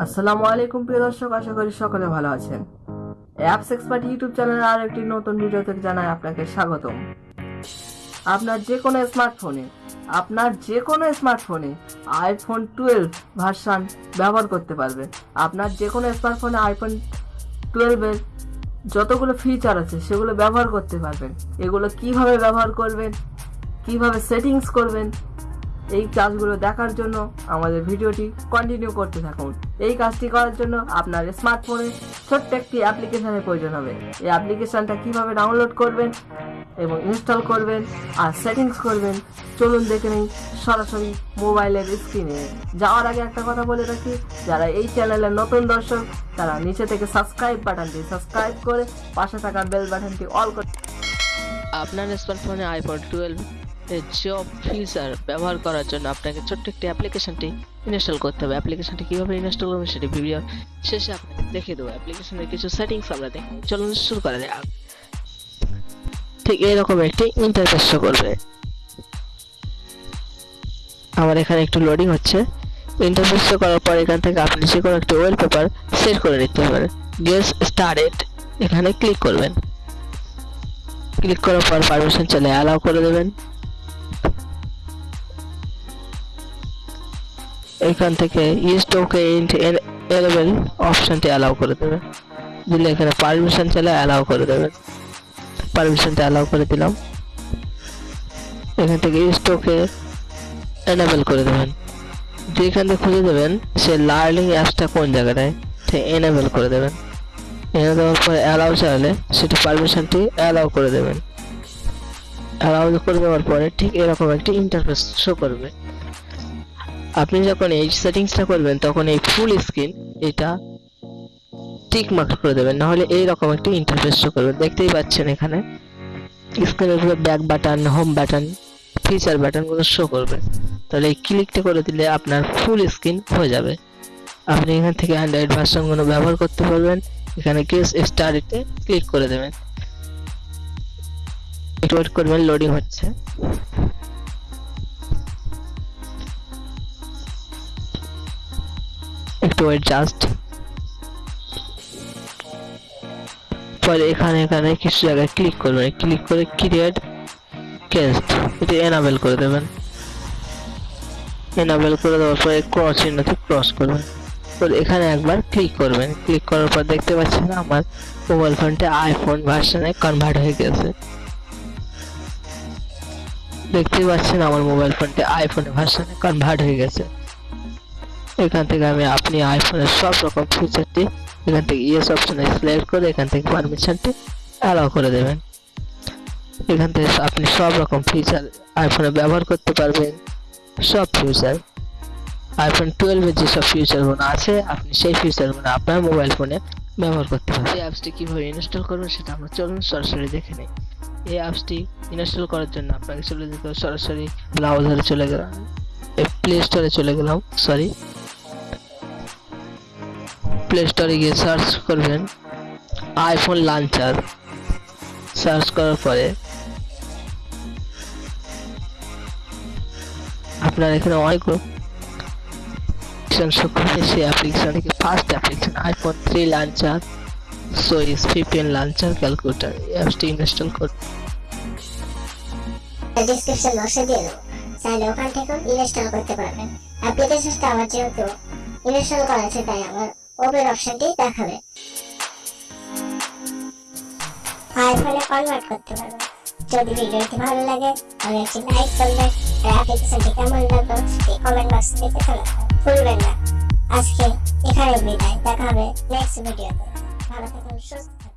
আসসালামু আলাইকুম প্রিয় দর্শক, আশা করি সকলে ভালো আছেন। অ্যাপস এক্সপার্ট ইউটিউব চ্যানেলে আর একটি নতুন ভিডিও থেকে জানাই আপনাকে স্বাগতম। আপনার যে কোনো স্মার্টফোনে আপনার যে কোনো স্মার্টফোনে আইফোন টুয়েলভ ভার্সান ব্যবহার করতে পারবে। আপনার যে কোনো স্মার্টফোনে আইফোন টুয়েলভের যতগুলো ফিচার আছে, সেগুলো ব্যবহার করতে পারবেন। এগুলো কীভাবে ব্যবহার করবেন, কীভাবে সেটিংস করবেন এই কাজগুলো দেখার জন্য আমাদের ভিডিওটি কন্টিনিউ করতে থাকুন। এই কাজটি করার জন্য আপনার স্মার্টফোনে ছোট্ট একটি অ্যাপ্লিকেশনের প্রয়োজন হবে। এই অ্যাপ্লিকেশনটা কীভাবে ডাউনলোড করবেন এবং ইনস্টল করবেন আর সেটিংস করবেন, চলুন দেখে নিই সরাসরি মোবাইলের স্ক্রিনে যাওয়ার আগে একটা কথা বলে রাখি, যারা এই চ্যানেলের নতুন দর্শক, তারা নিচে থেকে সাবস্ক্রাইব বাটনটি সাবস্ক্রাইব করে পাশে থাকা বেল বাটনটি অল করে আপনার স্মার্টফোনে আইফোন টুয়েলভ জব ফিচার ব্যবহার করার জন্য আপনাকে ছোট্ট একটি অ্যাপ্লিকেশনটি ইনস্টল করতে হবে। অ্যাপ্লিকেশনটি কীভাবে ইনস্টল করবেন সেটি ভিডিও শেষে আপনাকে দেখে দেবো। অ্যাপ্লিকেশনের কিছু সেটিংস আমরা দেখি চলুন শুরু করা যাক। ঠিক এরকম একটি ইন্টারফেস করবে। আমার এখানে একটু লোডিং হচ্ছে। ইন্টারফেস করার পর এখান থেকে আপনি যে কোনো একটি ওয়েল পেপার সেট করে নিতে পারেন। গেস স্টার্টেড এখানে ক্লিক করবেন। ক্লিক করার পর পারমিশন চলে অ্যালাউ করে দেবেন। এখান থেকে স্টকে এলেবেল অপশনটি অ্যালাউ করে দেবেন দিলে এখানে পারমিশন চলে অ্যালাউ করে দেবেন পারমিশনটা অ্যালাউ করে দিলাম। এখান থেকে স্টকে এনেবল করে দেবেন। দিয়ে এখান থেকে খুঁজে দেবেন, সে লার্নিং অ্যাপসটা কোন জায়গাটায়? ঠিক এনেবল করে দেবেন। এনে দেওয়ার পরে অ্যালাউ চাইলে সেটি পারমিশনটি অ্যালাউ করে দেবেন। অ্যালাউ করে দেওয়ার পরে ঠিক এরকম একটি ইন্টারফেস শো করবে। আপনি যখন এই সেটিংসটা করবেন, তখন এই ফুল স্ক্রিন এটা টিক মার্ক করে দেবেন। নাহলে এইরকম একটি ইন্টারফেস শো করবে দেখতেই পাচ্ছেন এখানে। স্ক্রিনের উপরে back button home button feature বাটনগুলো show করবে তাহলে এই ক্লিকটা করে দিলে আপনার ফুল স্ক্রিন হয়ে যাবে। আপনি এখান থেকে অ্যান্ড্রয়েড ভার্সনগুলো ব্যবহার করতে পারবেন। এখানে কেস স্টার্টে ক্লিক করে দেবেন। একটু ওয়েট করবেন লোডিং হচ্ছে। একটু ওয়েট জাস্ট পরে এখানে এখানে কিছু জায়গায় ক্লিক করবেন। ক্লিক করে ক্রিয়েট কেস্ট এটি এনাবেল করে দেবেন। এনাবেল করে দেওয়ার পরে ক্রস চিহ্নতে ক্রস করবেন। পরে এখানে একবার ক্লিক করবেন। ক্লিক করার পর দেখতে পাচ্ছেন আমার মোবাইল ফোনটা আইফোন ভার্সনে কনভার্ট হয়ে গেছে। দেখতেই পাচ্ছেন আমার মোবাইল ফোনটা আইফোন ভার্সনে কনভার্ট হয়ে গেছে। এখান থেকে আমি আপনি আইফোনের সব রকম ফিচারটি এখান থেকে ইয়েস অপশনে সিলেক্ট করে এখান থেকে পারমিশনটি অ্যালাউ করে দেবেন। এখান থেকে আপনি সব রকম ফিচার আইফোনে ব্যবহার করতে পারবেন, সব ফিচার আইফোন টুয়েলভের যেসব ফিচারগুলো আছে, আপনি সেই ফিচারগুলো আপনার মোবাইল ফোনে ব্যবহার করতে পারবেন। এই অ্যাপসটি কীভাবে ইনস্টল করবেন সেটা আমরা চলুন সরাসরি দেখে নিই। এই অ্যাপসটি ইনস্টল করার জন্য আপনাকে চলে যেতে সরাসরি ব্রাউজারে চলে গেলাম প্লে স্টোরে চলে গেলাম সরি প্লে স্টোরে গিয়ে সার্চ করবেন আইফোন লাঞ্চার সার্চ করার পরে আপনার এখানে অনেক application show first application iPhone three launcher সোইস fifteen launcher calculator অ্যাপসটি ইনস্টল করুন ডিসক্রিপশন বক্সে দিয়ে দেবো ইনস্টল করা আছে, তাই আমার ওপেন অপশনটি দেখাবে। আইফোনে কনভার্ট করতে পারবে যদি ভিডিওটি ভালো লাগে, তাহলে একটি লাইক করবেন। আর অ্যাপ্লিকেশনটি কেমন লাগল, সেটি কমেন্ট বক্সে লিখে চলে ভুলবেন না। আজকে এখানে বিদায়। দেখা হবে নেক্সট ভিডিওতে ভালো থাকুন, সুস্থ